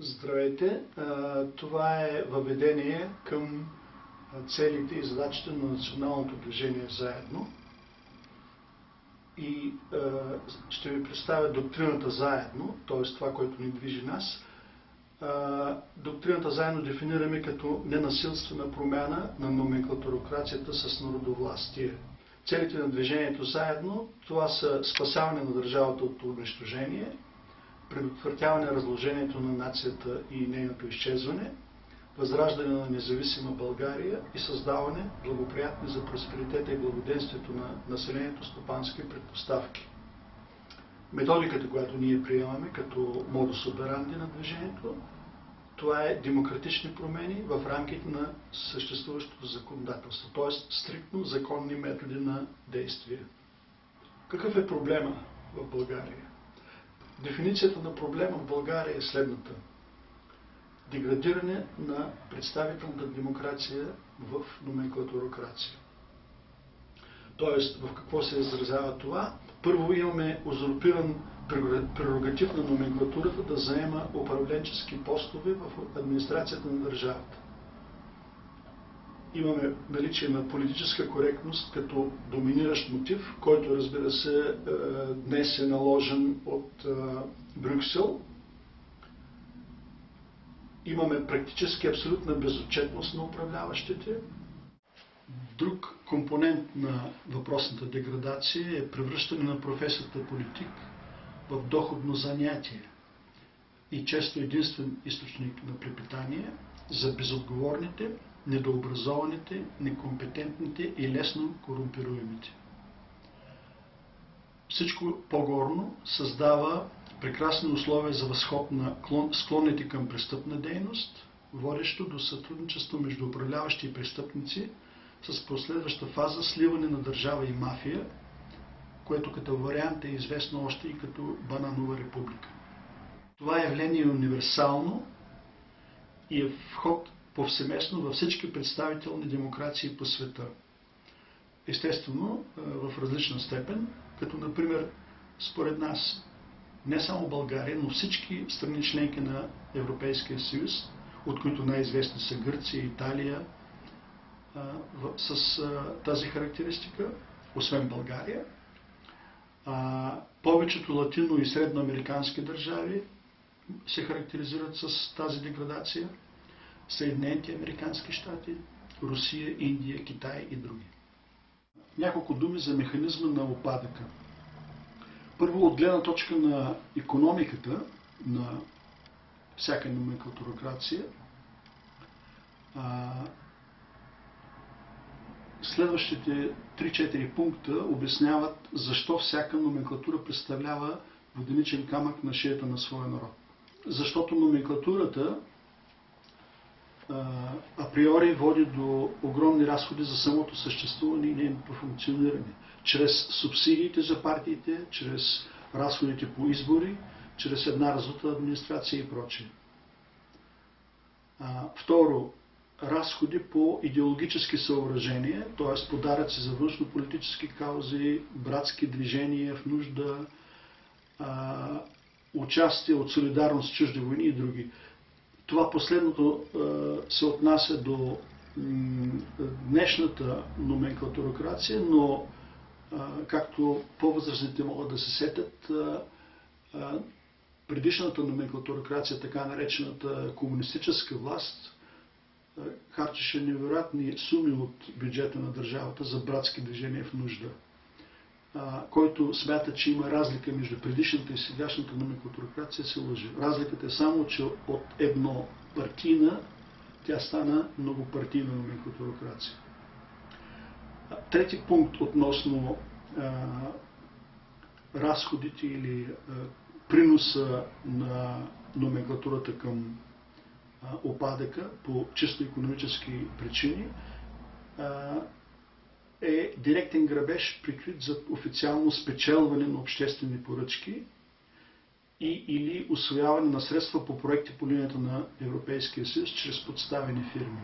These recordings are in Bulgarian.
Здравейте! Това е въведение към целите и задачите на националното движение заедно. И ще ви представя доктрината заедно, т.е. това, което ни движи нас. Доктрината заедно дефинираме като ненасилствена промяна на номенклатурокрацията с народовластие. Целите на движението заедно, това са спасяване на държавата от унищожение, предотвратяване разложението на нацията и нейното изчезване, възраждане на независима България и създаване благоприятни за просперитета и благоденствието на населението стопански предпоставки. Методиката, която ние приемаме като модус операнди на движението, това е демократични промени в рамките на съществуващото законодателство, т.е. стриктно законни методи на действие. Какъв е проблема в България? Дефиницията на проблема в България е следната. Деградиране на представителната демокрация в номенклатурокрация. Тоест, в какво се изразява това? Първо имаме узурпиран прерогатив на номенклатурата да заема управленчески постове в администрацията на държавата. Имаме наличие на политическа коректност като доминиращ мотив, който разбира се е, днес е наложен от е, Брюксел. Имаме практически абсолютна безотчетност на управляващите. Друг компонент на въпросната деградация е превръщане на професията политик в доходно занятие и често единствен източник на препитание за безотговорните, недообразованите, некомпетентните и лесно корумпируемите. Всичко по-горно създава прекрасни условия за възход на склонните към престъпна дейност, водещо до сътрудничество между управляващи и престъпници с последваща фаза сливане на държава и мафия, което като вариант е известно още и като Бананова република. Това явление е универсално и е вход повсеместно във всички представителни демокрации по света. Естествено, в различна степен, като например, според нас, не само България, но всички страни членки на Европейския съюз, от които най-известни са Гърция, Италия, с тази характеристика, освен България. Повечето латино- и средноамерикански държави се характеризират с тази деградация. Съединените Американски щати, Русия, Индия, Китай и други. Няколко думи за механизма на опадъка. Първо, от гледна точка на економиката на всяка номенклатурокрация, следващите 3-4 пункта обясняват защо всяка номенклатура представлява воденичен камък на шията на своя народ. Защото номенклатурата априори води до огромни разходи за самото съществуване и нейното функциониране. Чрез субсидиите за партиите, чрез разходите по избори, чрез една разута администрация и прочее. Второ, разходи по идеологически съоръжения, т.е. подаръци за външно-политически каузи, братски движения в нужда, участие от солидарност с чужди войни и други. Това последното се отнася до днешната номенклатурокрация, но както по-възрастните могат да се сетят, предишната номенклатурокрация, така наречената комунистическа власт, харчеше невероятни суми от бюджета на държавата за братски движения в нужда който смята, че има разлика между предишната и сегашната номенклатурокрация, се лъжи. Разликата е само, че от едно партийна тя стана многопартийна номенклатурокрация. Трети пункт относно а, разходите или а, приноса на номенклатурата към а, опадъка по чисто економически причини е директен грабеж, прикрит за официално спечелване на обществени поръчки и или освояване на средства по проекти по линията на Европейския съюз чрез подставени фирми.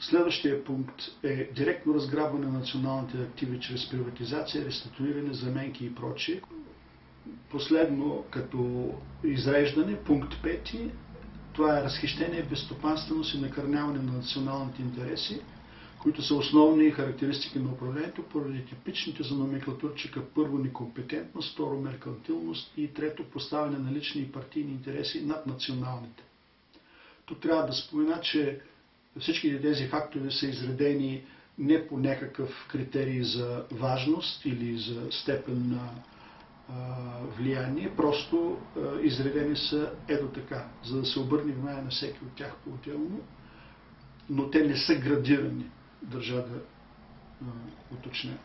Следващия пункт е директно разграбване на националните активи чрез приватизация, реституиране, заменки и прочие. последно като изреждане, пункт 5, това е разхищение, безстопанственост и накърняване на националните интереси, които са основни характеристики на управлението поради типичните за номенклатурчика първо некомпетентност, второ меркантилност и трето поставяне на лични и партийни интереси над националните. Тук трябва да спомена, че всички тези фактори са изредени не по някакъв критерий за важност или за степен на влияние, просто изредени са ето така, за да се обърне внимание на всеки от тях по-отделно, но те не са градирани, държа да уточня.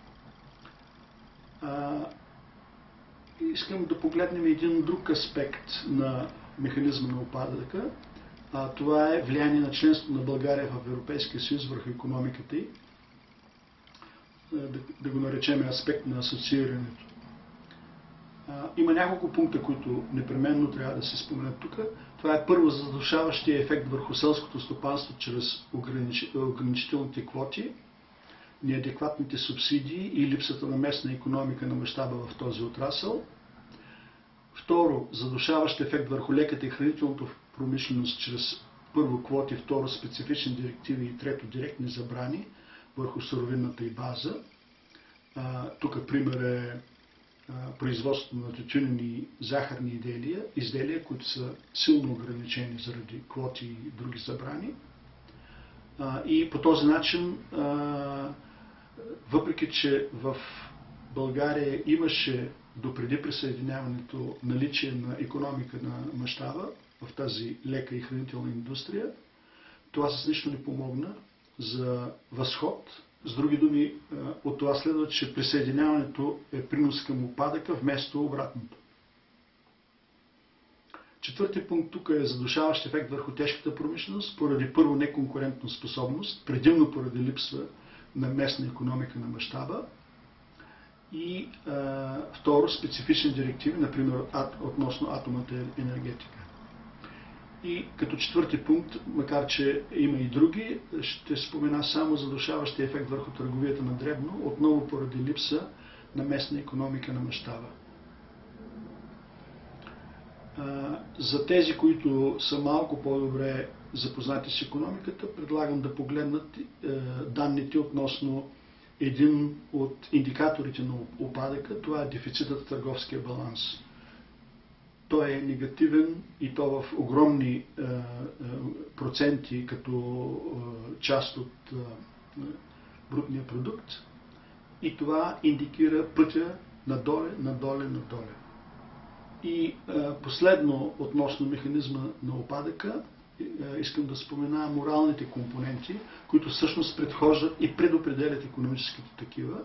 Искам да погледнем един друг аспект на механизма на опадъка. А, това е влияние на членството на България в Европейския съюз върху економиката й. Да, да го наречем аспект на асоциирането. Има няколко пункта, които непременно трябва да се споменат тук. Това е първо задушаващия ефект върху селското стопанство чрез ограничителните квоти, неадекватните субсидии и липсата на местна економика на мащаба в този отрасъл. Второ, задушаващ ефект върху леката и хранителната промишленост чрез първо квоти, второ специфични директиви и трето директни забрани върху суровинната и база. тук пример е производството на тютюнени захарни изделия, изделия, които са силно ограничени заради квоти и други забрани. И по този начин, въпреки че в България имаше допреди присъединяването наличие на економика на мащаба в тази лека и хранителна индустрия, това с нищо не помогна за възход с други думи, е, от това следва, че присъединяването е принос към опадъка вместо обратното. Четвърти пункт тук е задушаващ ефект върху тежката промишленост, поради първо неконкурентна способност, предимно поради липса на местна економика на мащаба и а, е, второ специфични директиви, например относно атомната енергетика. И като четвърти пункт, макар че има и други, ще спомена само задушаващия ефект върху търговията на дребно, отново поради липса на местна економика на мащаба. За тези, които са малко по-добре запознати с економиката, предлагам да погледнат е, данните относно един от индикаторите на опадъка, това е дефицитът в търговския баланс той е негативен и то в огромни е, е, проценти като е, част от брутния продукт. И това индикира пътя надоле, надоле, надоле. И последно, относно механизма на опадъка, искам да спомена моралните компоненти, които всъщност предхождат и предопределят економическите такива.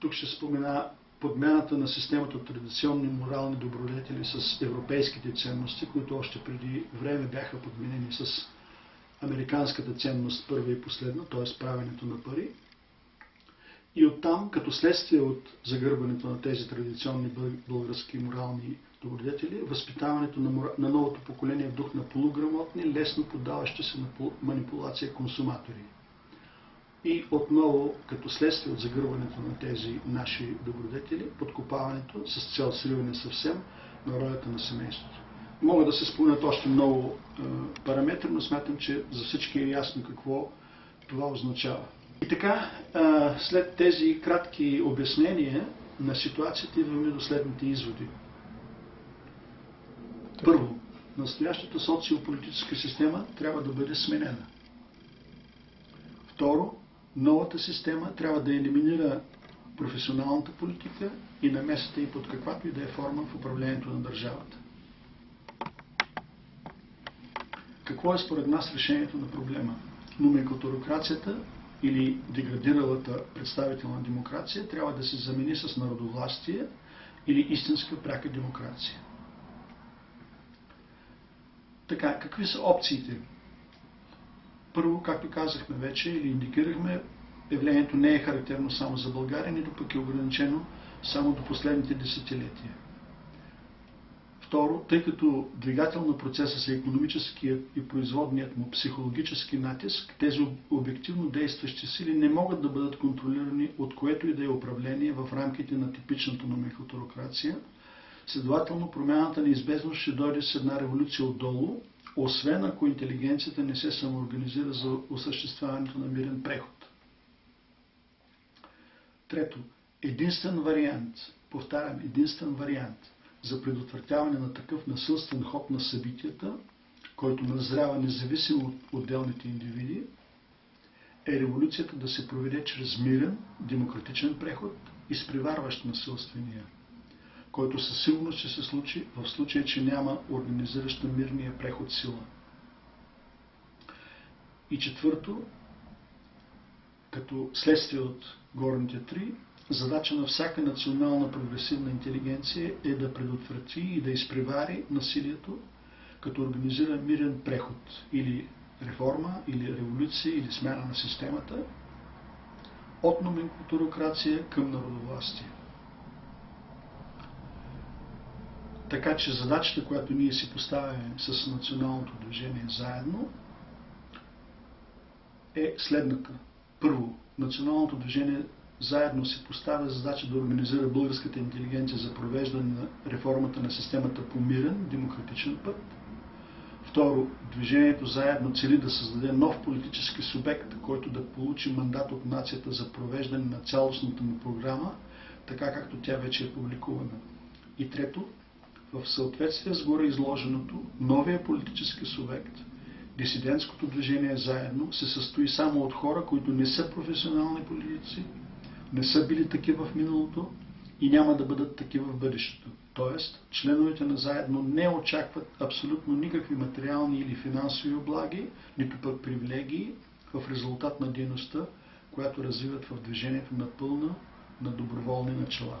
Тук ще спомена подмяната на системата от традиционни морални добродетели с европейските ценности, които още преди време бяха подменени с американската ценност първа и последна, т.е. правенето на пари. И оттам, като следствие от загърбването на тези традиционни български морални добродетели, възпитаването на, на новото поколение в дух на полуграмотни, лесно поддаващи се на манипулация консуматори. И отново, като следствие от загърването на тези наши добродетели, подкопаването с цел сриване съвсем на ролята на семейството. Могат да се спомнят още много е, параметри, но смятам, че за всички е ясно какво това означава. И така, е, след тези кратки обяснения на ситуацията, идваме до следните изводи. Първо, настоящата социополитическа система трябва да бъде сменена. Второ, новата система трябва да елиминира професионалната политика и намесата и под каквато и да е форма в управлението на държавата. Какво е според нас решението на проблема? Номенклатурокрацията или деградиралата представителна демокрация трябва да се замени с народовластие или истинска пряка демокрация. Така, какви са опциите? Първо, както казахме вече или индикирахме, явлението не е характерно само за България, нито пък е ограничено само до последните десетилетия. Второ, тъй като двигател на процеса са економическият и производният му психологически натиск, тези обективно действащи сили не могат да бъдат контролирани от което и да е управление в рамките на типичната номенклатурокрация. Следователно, промяната неизбежно ще дойде с една революция отдолу, освен ако интелигенцията не се самоорганизира за осъществяването на мирен преход. Трето, единствен вариант, повтарям, единствен вариант за предотвратяване на такъв насилствен ход на събитията, който назрява независимо от отделните индивиди, е революцията да се проведе чрез мирен, демократичен преход, изпреварващ насилствения, който със сигурност ще се случи в случай, че няма организираща мирния преход сила. И четвърто, като следствие от горните три, задача на всяка национална прогресивна интелигенция е да предотврати и да изпревари насилието, като организира мирен преход или реформа, или революция, или смяна на системата от номенклатурокрация към народовластие. Така че задачата, която ние си поставяме с националното движение заедно, е следната. Първо, националното движение заедно се поставя задача да организира българската интелигенция за провеждане на реформата на системата по мирен, демократичен път. Второ, движението заедно цели да създаде нов политически субект, който да получи мандат от нацията за провеждане на цялостната му програма, така както тя вече е публикувана. И трето, в съответствие с горе изложеното, новия политически субект, дисидентското движение заедно, се състои само от хора, които не са професионални политици, не са били такива в миналото и няма да бъдат такива в бъдещето. Тоест, членовете на заедно не очакват абсолютно никакви материални или финансови облаги, нито пък привилегии в резултат на дейността, която развиват в движението на пълна, на доброволни начала.